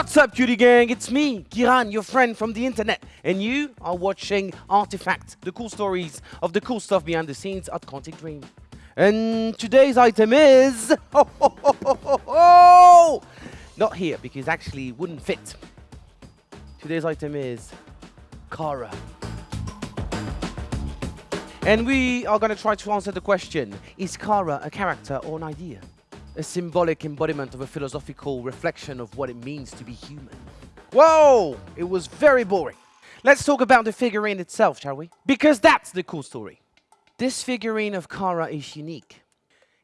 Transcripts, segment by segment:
What's up, cutie gang? It's me, Kiran, your friend from the internet, and you are watching Artifact, the cool stories of the cool stuff behind the scenes at Quantic Dream. And today's item is... Oh, oh, oh, oh, oh! Not here, because actually it wouldn't fit. Today's item is Kara. And we are going to try to answer the question, is Kara a character or an idea? A symbolic embodiment of a philosophical reflection of what it means to be human. Whoa! It was very boring. Let's talk about the figurine itself, shall we? Because that's the cool story. This figurine of Kara is unique.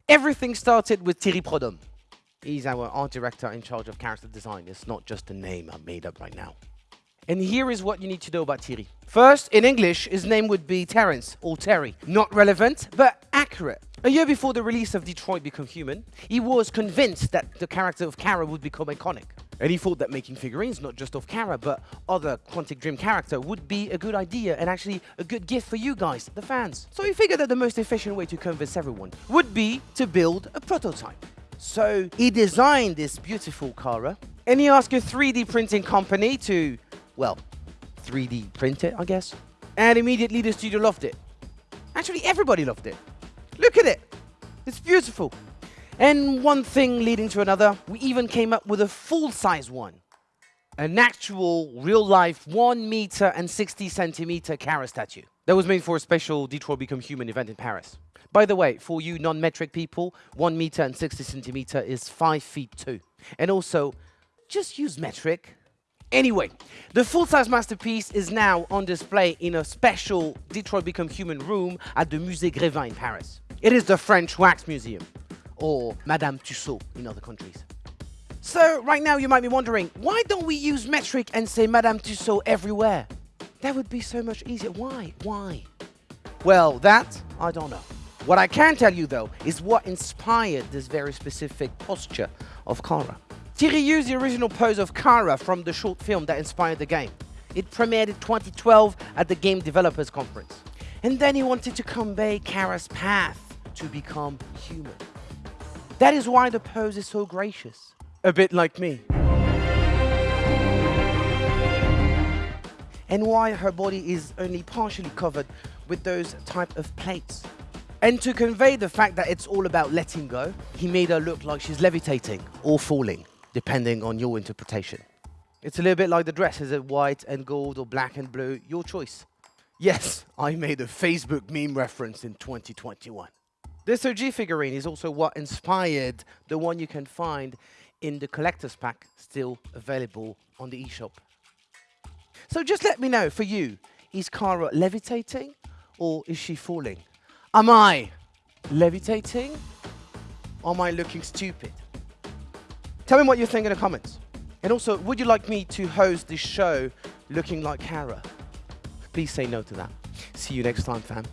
Everything started with Thierry Prodhomme. He's our art director in charge of character design. It's not just a name I made up right now. And here is what you need to know about Thierry. First, in English, his name would be Terence or Terry. Not relevant, but accurate. A year before the release of Detroit Become Human, he was convinced that the character of Kara would become iconic. And he thought that making figurines, not just of Kara, but other Quantic Dream character, would be a good idea and actually a good gift for you guys, the fans. So he figured that the most efficient way to convince everyone would be to build a prototype. So he designed this beautiful Kara, and he asked a 3D printing company to well, 3D print it, I guess. And immediately the studio loved it. Actually, everybody loved it. Look at it. It's beautiful. And one thing leading to another, we even came up with a full-size one. An actual, real-life 1 meter and 60 centimeter Kara statue. That was made for a special Detroit Become Human event in Paris. By the way, for you non-metric people, 1 meter and 60 centimeter is 5 feet 2. And also, just use metric Anyway, the full-size masterpiece is now on display in a special Detroit Become Human room at the Musée Grévin in Paris. It is the French Wax Museum, or Madame Tussaud in other countries. So right now you might be wondering, why don't we use metric and say Madame Tussaud everywhere? That would be so much easier. Why? Why? Well, that I don't know. What I can tell you though is what inspired this very specific posture of Kara. Thierry used the original pose of Kara from the short film that inspired the game. It premiered in 2012 at the Game Developers Conference. And then he wanted to convey Kara's path to become human. That is why the pose is so gracious. A bit like me. And why her body is only partially covered with those type of plates. And to convey the fact that it's all about letting go, he made her look like she's levitating or falling depending on your interpretation. It's a little bit like the dress. Is it white and gold or black and blue? Your choice. Yes, I made a Facebook meme reference in 2021. This OG figurine is also what inspired the one you can find in the collector's pack still available on the eShop. So just let me know, for you, is Kara levitating or is she falling? Am I levitating or am I looking stupid? Tell me what you think in the comments. And also, would you like me to host this show looking like Kara? Please say no to that. See you next time, fam.